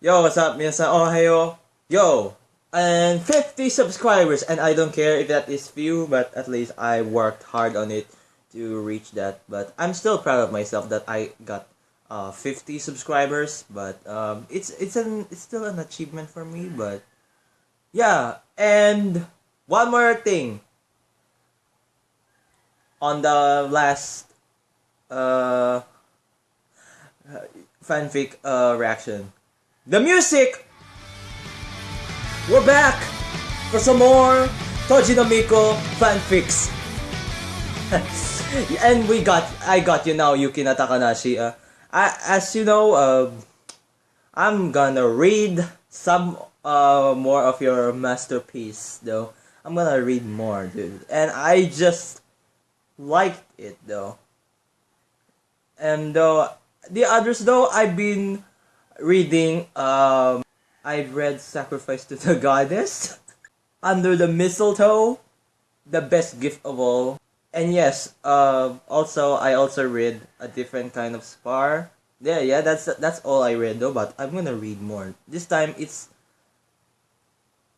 Yo, what's up, minasan? Ohayo. Yo, and 50 subscribers, and I don't care if that is few, but at least I worked hard on it to reach that. But I'm still proud of myself that I got uh, 50 subscribers. But um, it's it's an it's still an achievement for me. But yeah, and one more thing. On the last uh, fanfic uh, reaction, the music. We're back for some more Toji no Miko fanfics. and we got, I got you now, Yukina Takanashi. Uh, I, as you know, uh, I'm gonna read some uh, more of your masterpiece, though. I'm gonna read more, dude. And I just liked it, though. And though, the others, though, I've been reading, um, I've read Sacrifice to the Goddess, Under the Mistletoe, The Best Gift of All, and yes, uh, also I also read a different kind of spar. Yeah, yeah, that's that's all I read though. But I'm gonna read more this time. It's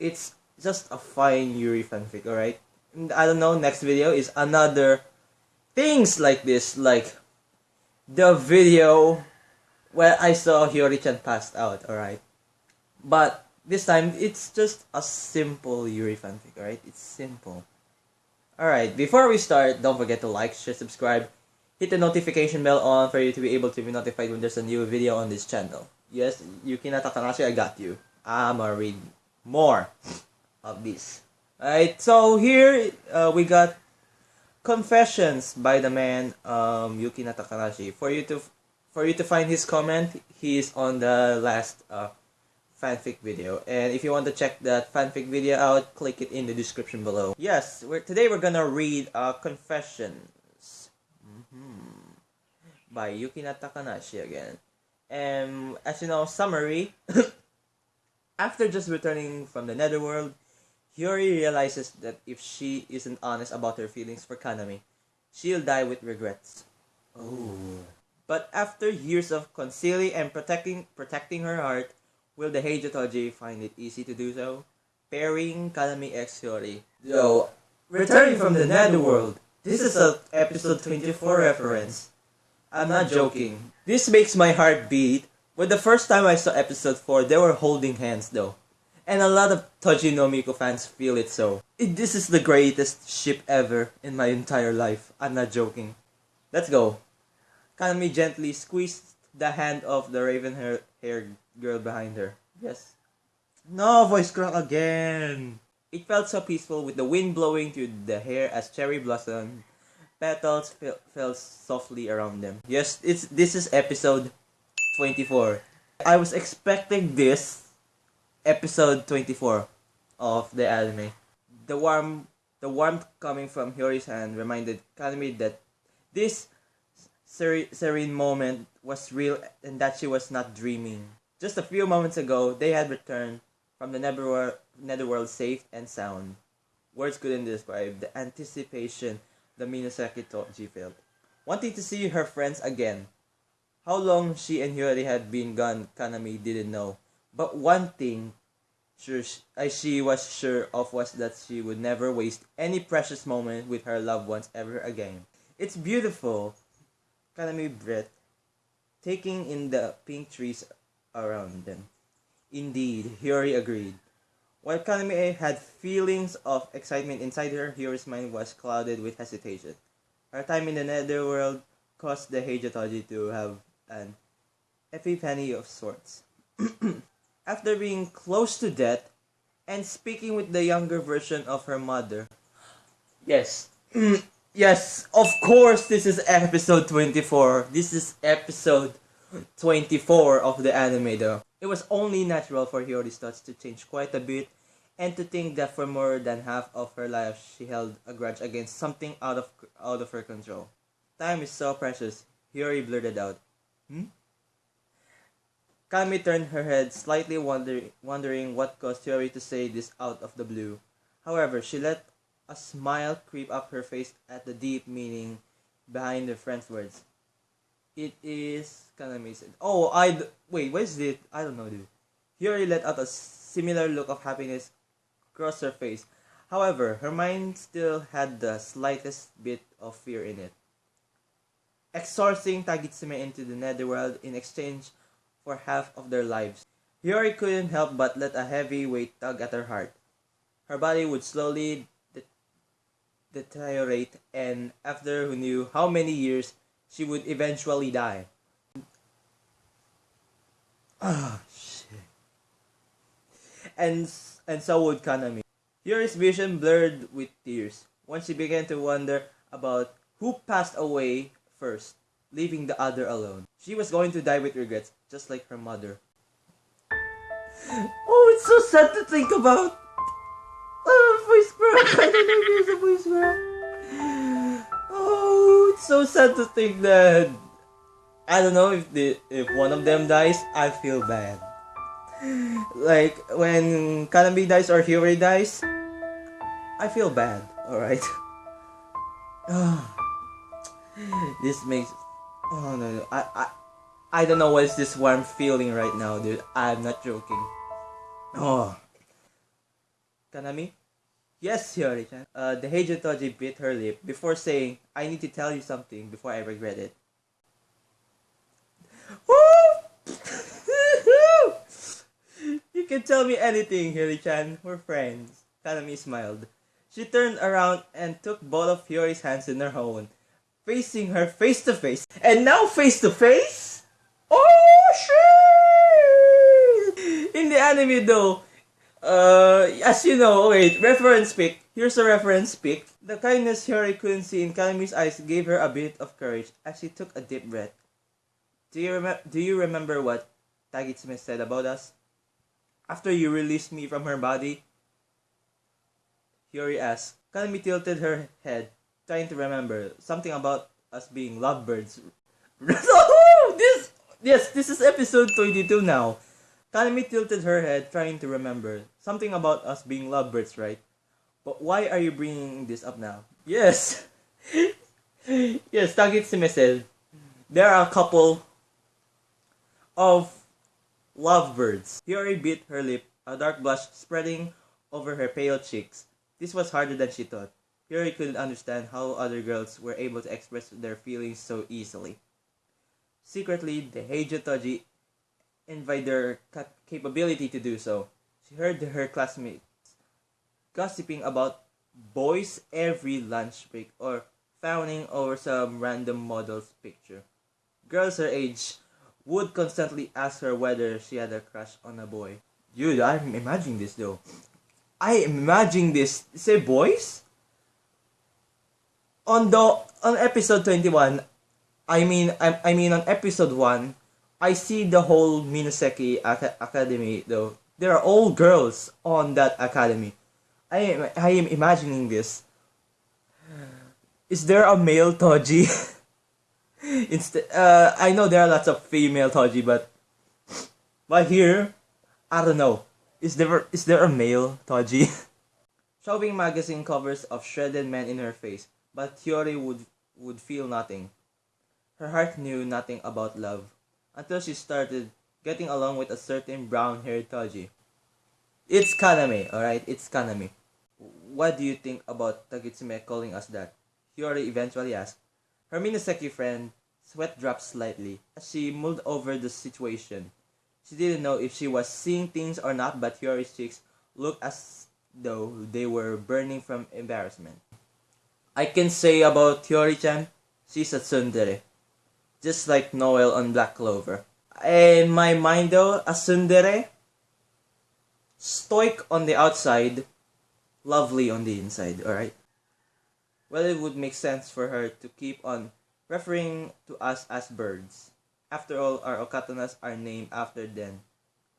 it's just a fine Yuri fanfic, alright. I don't know. Next video is another things like this, like the video where I saw Hiyori-chan passed out, alright. But this time it's just a simple Yuri fanfic, alright. It's simple. Alright, before we start, don't forget to like, share, subscribe, hit the notification bell on for you to be able to be notified when there's a new video on this channel. Yes, Yukina Takanashi, I got you. I'ma read more of this. Alright, so here uh, we got confessions by the man um, Yukina Takanashi. For you to for you to find his comment, he is on the last uh, fanfic video. And if you want to check that fanfic video out, click it in the description below. Yes, we're, today we're gonna read uh, Confessions mm-hmm. by Yukina Takanashi again. And as you know, summary. After just returning from the netherworld, Hiyori realizes that if she isn't honest about her feelings for Kanami, she'll die with regrets. Oh. But after years of concealing and protecting protecting her heart, Will the Heijōtoji find it easy to do so? Pairing Kanami X Hiyori. Yo, returning from the netherworld. This is a episode 24 reference. I'm not joking. This makes my heart beat. When the first time I saw episode 4, they were holding hands though. And a lot of Toji no Miko fans feel it so. It, this is the greatest ship ever in my entire life. I'm not joking. Let's go. Kanami gently squeezed the hand of the raven haired girl behind her. Yes. No, voice crack again. It felt so peaceful with the wind blowing through the hair as cherry blossom petals fell, fell softly around them. Yes, it's this is episode 24. I was expecting this episode 24 of the anime. The warm the warmth coming from Hiyori's hand reminded Kanami that this serene moment was real and that she was not dreaming. Just a few moments ago, they had returned from the netherworld, safe and sound. Words couldn't describe the anticipation the Minoseki Toji felt. Wanting to see her friends again. How long she and Hiyori had been gone, Kanami didn't know. But one thing sure she was sure of was that she would never waste any precious moment with her loved ones ever again. It's beautiful, Kanami breathed, taking in the pink trees around them. Indeed, Hiyori agreed. While Kanami had feelings of excitement inside her, Hiyori's mind was clouded with hesitation. Her time in the netherworld caused the Heijōtoji to have an epiphany of sorts. After being close to death and speaking with the younger version of her mother. Yes. yes, of course this is episode 24. This is episode 24 of the anime though. It was only natural for Hiyori's thoughts to change quite a bit and to think that for more than half of her life she held a grudge against something out of out of her control. Time is so precious, Hiyori blurted out. Hmm? Kami turned her head, slightly wonder, wondering what caused Hiyori to say this out of the blue. However, she let a smile creep up her face at the deep meaning behind the friend's words. It is kind of amazing. Oh, I wait. What is it? I don't know, dude. Hiyori let out a similar look of happiness across her face. However, her mind still had the slightest bit of fear in it. Exorcising Tagitsuhime into the netherworld in exchange for half of their lives. Hiyori couldn't help but let a heavy weight tug at her heart. Her body would slowly deteriorate, and after who knew how many years, she would eventually die. Ah, shit. And, and so would Kanami. Yuri's vision blurred with tears when she began to wonder about who passed away first, leaving the other alone. She was going to die with regrets, just like her mother. Oh, it's so sad to think about. Oh, it's so sad to think that. I don't know if the if one of them dies, I feel bad. Like when Kanami dies or Hiyori dies, I feel bad. All right. this makes. Oh no, no. I I I don't know what is this warm feeling right now, dude. I'm not joking. Oh. Kanami? Yes, Hiyori-chan. Uh, the Heijo Toji bit her lip before saying, I need to tell you something before I regret it. You can tell me anything, Hiyori-chan. We're friends. Kanami smiled. She turned around and took both of Hiyori's hands in her own, facing her face to face. And now face to face? Oh shit! In the anime though, uh, as you know, wait, reference pick. Here's a reference pick. The kindness Hiyori couldn't see in Kanami's eyes gave her a bit of courage as she took a deep breath. Do you remember? Do you remember what Tagitsuhime said about us? After you released me from her body, Hiyori asked. Kanami tilted her head, trying to remember something about us being lovebirds. this yes, this is episode twenty-two now. Kanami tilted her head, trying to remember something about us being lovebirds, right? But why are you bringing this up now? Yes, yes, Tagitsuhime said there are a couple of lovebirds. Hiyori bit her lip, a dark blush spreading over her pale cheeks. This was harder than she thought. Hiyori couldn't understand how other girls were able to express their feelings so easily. Secretly, the Heijo Toji envied their ca- capability to do so. She heard her classmates gossiping about boys every lunch break or fawning over some random model's picture. Girls her age would constantly ask her whether she had a crush on a boy. Dude, I'm imagining this though. I am imagining this. Say boys? On the on episode 21, I mean I, I mean on episode 1, I see the whole Minoseki Ac- Academy though. There are all girls on that academy. I am I am imagining this. Is there a male Toji? Instead, uh, I know there are lots of female Toji, but but here, I don't know. Is there is there a male Toji? Showing magazine covers of shredded men in her face, but Hiyori would would feel nothing. Her heart knew nothing about love until she started getting along with a certain brown-haired Toji. It's Kanami, alright? It's Kanami. What do you think about Tagitsuhime calling us that? Hiyori eventually asked. Her Minoseki friend sweat dropped slightly as she mulled over the situation. She didn't know if she was seeing things or not, but Hiyori's cheeks looked as though they were burning from embarrassment. I can say about Hiyori-chan, she's a tsundere. Just like Noel on Black Clover. In my mind though, a tsundere, stoic on the outside, lovely on the inside, alright? Well, it would make sense for her to keep on referring to us as birds. After all, our okatanas are named after them.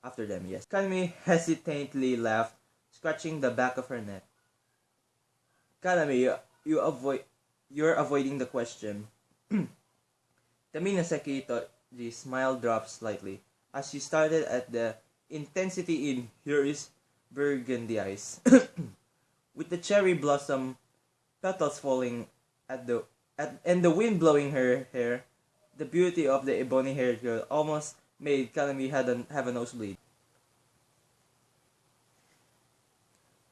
After them, yes. Kanami hesitantly laughed, scratching the back of her neck. Kanami, you, you avoid, you're avoiding the question. Tamina smile dropped slightly as she started at the intensity in Here is Burgundy eyes, With the cherry blossom petals falling at the at, and the wind blowing her hair, the beauty of the ebony haired girl almost made Kanami had an, have a nosebleed.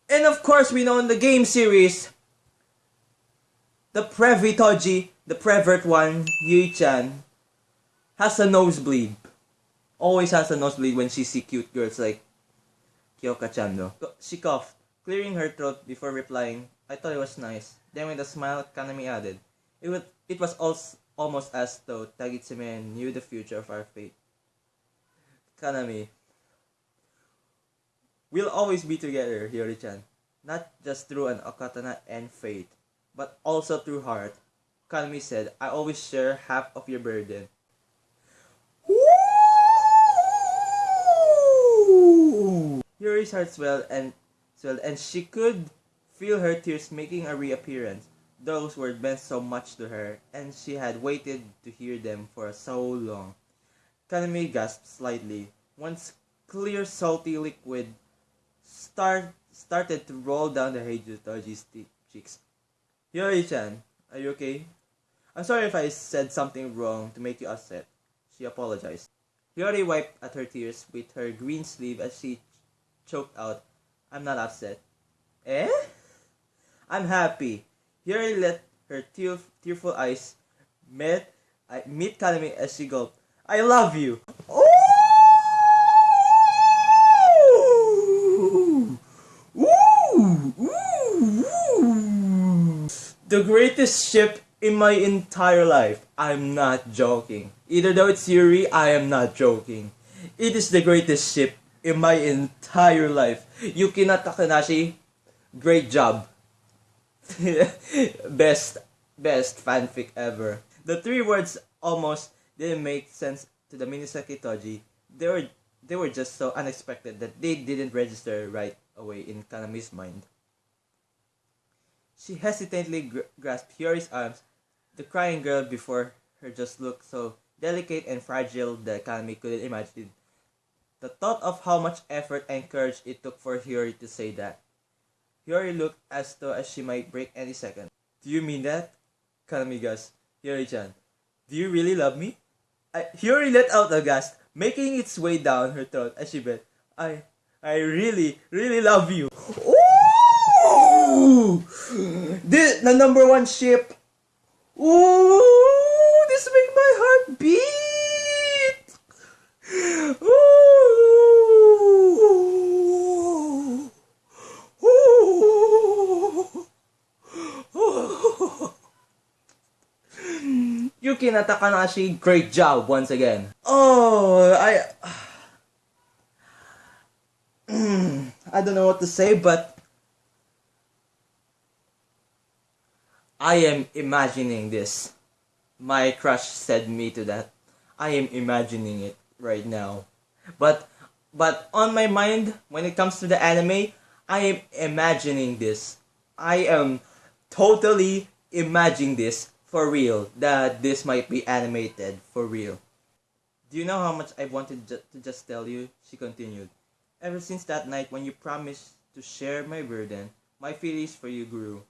And of course, we know in the game series, the Previtoji the pervert one, Yui-chan, has a nosebleed. Always has a nosebleed when she see cute girls like Kyoka-chan though. She coughed, clearing her throat before replying, I thought it was nice. Then with a smile, Kanami added, It was, it was also almost as though Tagitsuhime knew the future of our fate. Kanami, We'll always be together, Hiyori-chan. Not just through an okatana and fate, but also through heart. Kanami said, I always share half of your burden. Hiyori's heart swelled and swelled and she could feel her tears making a reappearance. Those words meant so much to her, and she had waited to hear them for so long. Kanami gasped slightly. Once clear salty liquid start started to roll down the Heijōtoji's cheeks. Hiyori-chan, are you okay? I'm sorry if I said something wrong to make you upset. She apologized. Hiyori wiped at her tears with her green sleeve as she choked out, I'm not upset. Eh? I'm happy. Hiyori let her tear, tearful eyes meet, I, meet Kanami as she gulped, I love you. Oh! The greatest ship in my entire life. I'm not joking. Either though it's Yuri, I am not joking. It is the greatest ship in my entire life. Yukina Takanashi, great job. best, best fanfic ever. The three words almost didn't make sense to the Minoseki Toji. They were, they were just so unexpected that they didn't register right away in Kanami's mind. She hesitantly gr- grasped Hiyori's arms. The crying girl before her just looked so delicate and fragile that Kanami couldn't imagine. The thought of how much effort and courage it took for Hiyori to say that. Hiyori looked as though as she might break any second. Do you mean that? Kanami gasped. Hiyori-chan, do you really love me? I, Hiyori let out a gasp, making its way down her throat as she said, I, I really, really love you. Ooh! The number one ship. Ooh! This makes my heart beat! Ooh! Ooh! Yuki Takanashi, great job once again. Oh, I... I don't know what to say, but I am imagining this. My crush said me to that. I am imagining it right now. But but on my mind when it comes to the anime, I am imagining this. I am totally imagining this for real that this might be animated for real. Do you know how much I wanted ju- to just tell you? She continued. Ever since that night when you promised to share my burden, my feelings for you grew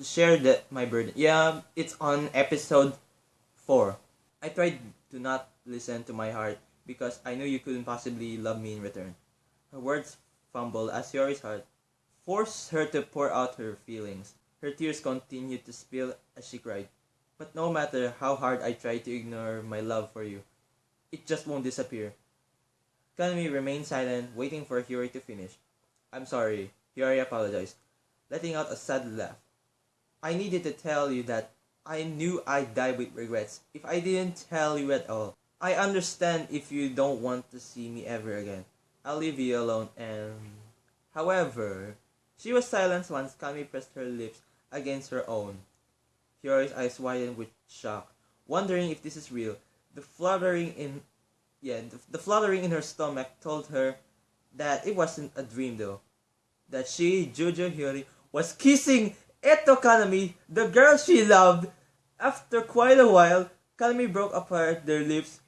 share that my burden. Yeah, it's on episode 4. I tried to not listen to my heart because I knew you couldn't possibly love me in return. Her words fumbled as Yori's heart forced her to pour out her feelings. Her tears continued to spill as she cried. But no matter how hard I try to ignore my love for you, it just won't disappear. Kanami remained silent, waiting for Hiyori to finish. I'm sorry, Hiyori apologized, letting out a sad laugh. I needed to tell you that I knew I'd die with regrets if I didn't tell you at all. I understand if you don't want to see me ever again. I'll leave you alone and... However, she was silent once Kami pressed her lips against her own. Hiyori's eyes widened with shock, wondering if this is real. The fluttering in... Yeah, the, the fluttering in her stomach told her that it wasn't a dream though. That she, Jujo Hiyori, was kissing Eto Kanami, the girl she loved. After quite a while, Kanami broke apart their lips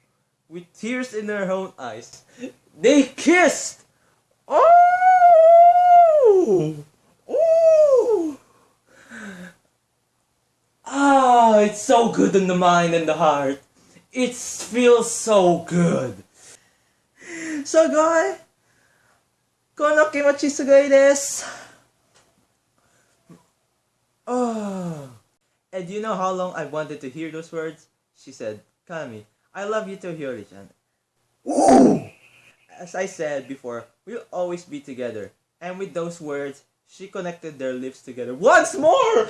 with tears in her own eyes. They kissed! Oh! Oh! Ah, it's so good in the mind and the heart. It feels so good. So, guy, Kono kimochi sugoi desu. Oh. And you know how long I wanted to hear those words? She said, Kami, I love you too, Hiyori-chan. Ooh! As I said before, we'll always be together. And with those words, she connected their lips together once more!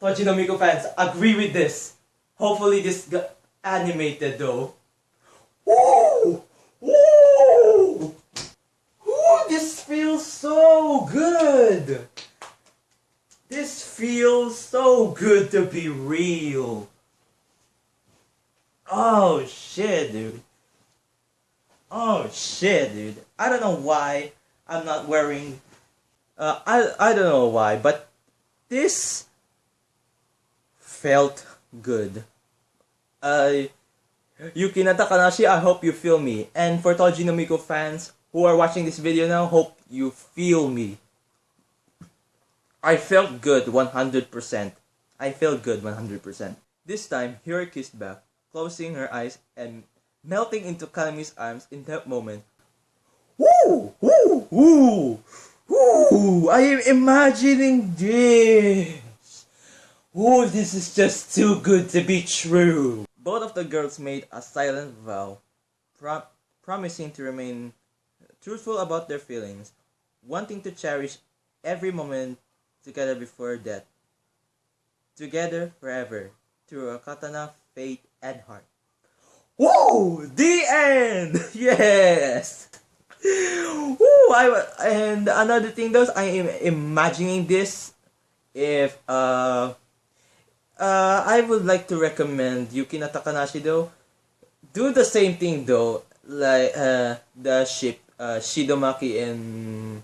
Toji no Miko fans, agree with this. Hopefully this got animated though. Woo! Woo! This feels so good! This feels so good to be real. Oh shit, dude. Oh shit, dude. I don't know why I'm not wearing. Uh, I I don't know why, but this felt good. Uh, Yuki Takanashi, I hope you feel me. And for Toji no fans who are watching this video now, hope you feel me. I felt good 100%. I felt good 100%. This time, Hiyori kissed back, closing her eyes and melting into Kanami's arms in that moment. Woo! Woo! Woo! Woo! I am imagining this! Woo! This is just too good to be true! Both of the girls made a silent vow, pro promising to remain truthful about their feelings, wanting to cherish every moment together before death. Together forever, through a katana, faith, and heart. Whoa! The end! Yes! Woo! I, and another thing though, I am imagining this if, uh, uh, I would like to recommend Yukina Takanashi though. Do the same thing though, like, uh, the ship, uh, Shido Maki and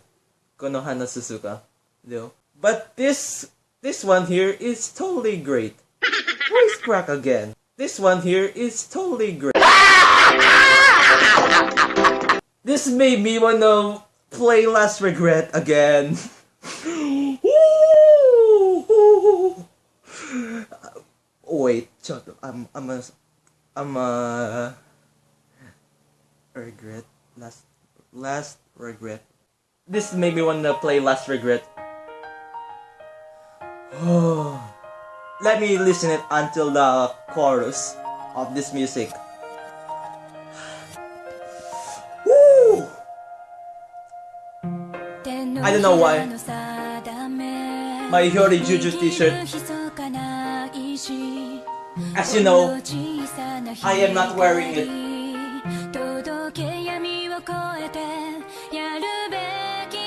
Konohana Suzuka though. But this, this one here is totally great. Voice crack again. This one here is totally great. this made me wanna play Last Regret again. Wait, shut up. I'm I'm a I'm a regret last last regret. This made me wanna play Last Regret. Let me listen it until the chorus of this music. Woo! I don't know why. My Hiyori Jujo t-shirt. As you know, I am not wearing it.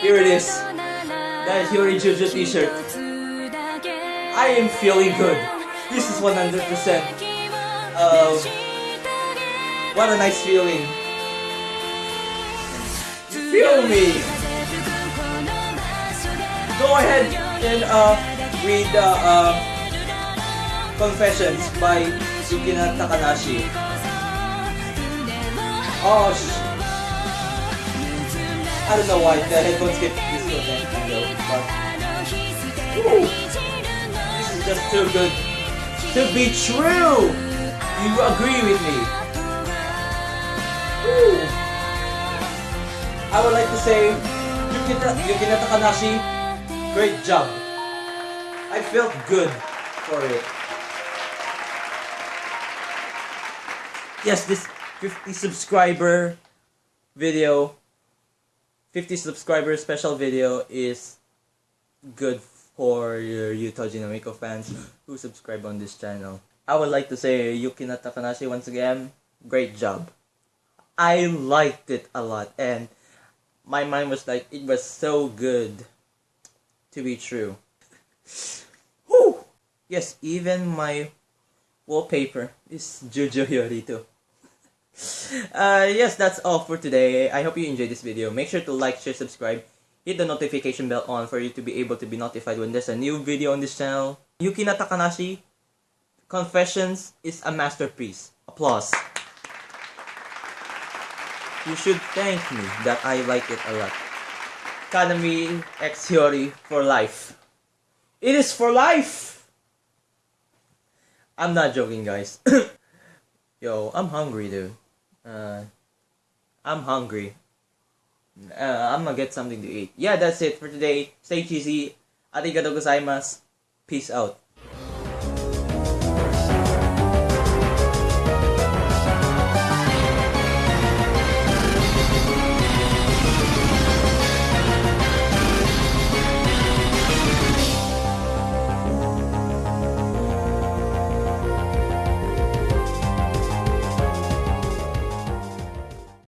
Here it is. The Hiyori Jujo t-shirt. I am feeling good. This is 100%. Uh, what a nice feeling. Feel me. Go ahead and uh, read the uh, Confessions by Yukina Takanashi. Oh, I don't know why the headphones get disconnected though, but... this is just too good to be true. You agree with me? I would like to say, Yukina, Yukina Takanashi, great job. I felt good for it. Yes, this 50 subscriber video, 50 subscriber special video is good for your Toji no Miko fans who subscribe on this channel. I would like to say Yukina Takanashi once again, great job. I liked it a lot and my mind was like, it was so good to be true. Whew! Yes, even my wallpaper is Jujo Hiyori too. Uh, yes, that's all for today. I hope you enjoyed this video. Make sure to like, share, subscribe. Hit the notification bell on for you to be able to be notified when there's a new video on this channel. Yukina Takanashi, Confessions is a masterpiece. Applause. You should thank me that I like it a lot. Kanami X Hiyori for life. It is for life! I'm not joking, guys. Yo, I'm hungry, dude. Uh, I'm hungry. Uh, I'm gonna get something to eat. Yeah, that's it for today. Stay cheesy. Arigatou gozaimasu. Peace out.